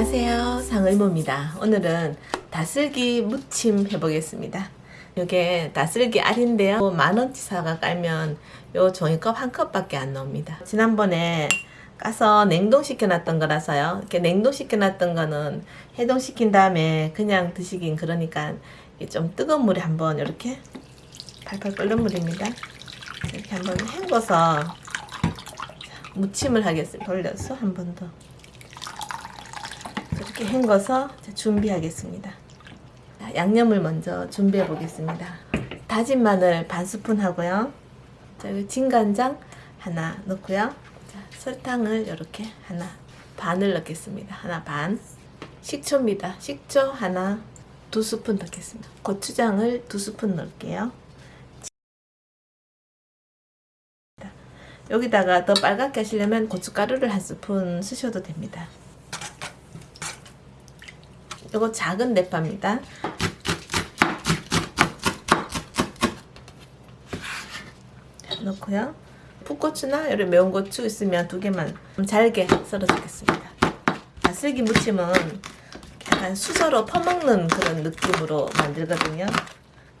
안녕하세요. 상의모입니다. 오늘은 다슬기 무침 해보겠습니다. 이게 다슬기 알인데요. 만원치 사가 깔면 요 종이컵 한 컵밖에 안 나옵니다. 지난번에 까서 냉동시켜 놨던 거라서요. 이렇게 냉동시켜 놨던 거는 해동시킨 다음에 그냥 드시긴 그러니까 좀 뜨거운 물에 한번 이렇게 팔팔 끓는 물입니다. 이렇게 한번 헹궈서 무침을 하겠습니다. 돌려서 한 번 더 이렇게 헹궈서 준비하겠습니다. 양념을 먼저 준비해 보겠습니다. 다진 마늘 반 스푼 하고요. 자, 진간장 하나 넣고요. 자, 설탕을 이렇게 하나 반을 넣겠습니다. 하나 반. 식초입니다. 식초 하나 두 스푼 넣겠습니다. 고추장을 두 스푼 넣을게요. 여기다가 더 빨갛게 하시려면 고춧가루를 한 스푼 쓰셔도 됩니다. 이거 작은 대파입니다. 넣고요. 풋고추나 이런 매운 고추 있으면 두 개만 잘게 썰어주겠습니다. 다슬기 무침은 약간 수저로 퍼먹는 그런 느낌으로 만들거든요.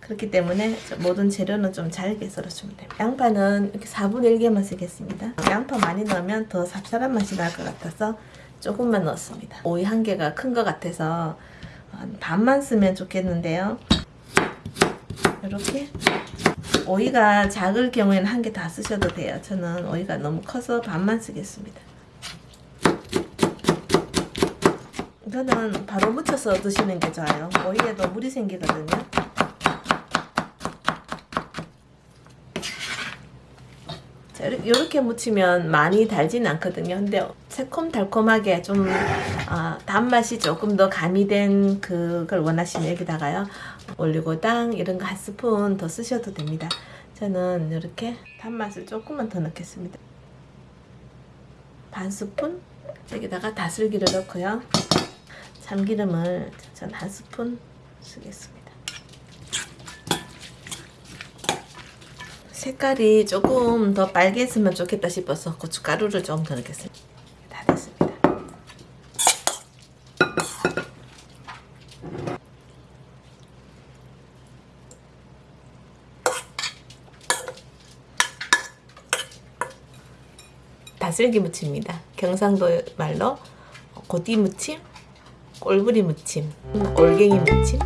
그렇기 때문에 모든 재료는 좀 잘게 썰어주면 됩니다. 양파는 이렇게 4분의 1개만 쓰겠습니다. 양파 많이 넣으면 더 쌉쌀한 맛이 날 것 같아서 조금만 넣었습니다. 오이 한 개가 큰 것 같아서 반만 쓰면 좋겠는데요. 이렇게 오이가 작을 경우에는 한 개 다 쓰셔도 돼요. 저는 오이가 너무 커서 반만 쓰겠습니다. 이거는 바로 묻혀서 드시는 게 좋아요. 오이에도 물이 생기거든요. 자, 이렇게 무치면 많이 달지는 않거든요. 근데 새콤달콤하게 좀 어, 단맛이 조금 더 가미된 그걸 원하시면 여기다가요. 올리고당 이런 거 한 스푼 더 쓰셔도 됩니다. 저는 이렇게 단맛을 조금만 더 넣겠습니다. 반 스푼 여기다가 다슬기를 넣고요. 참기름을 전 한 스푼 쓰겠습니다. 색깔이 조금 더 빨개졌으면 좋겠다 싶어서 고춧가루를 좀 더 넣겠습니다. 다슬기 무침입니다. 경상도 말로 고띠 무침, 꼴부리 무침, 올갱이 무침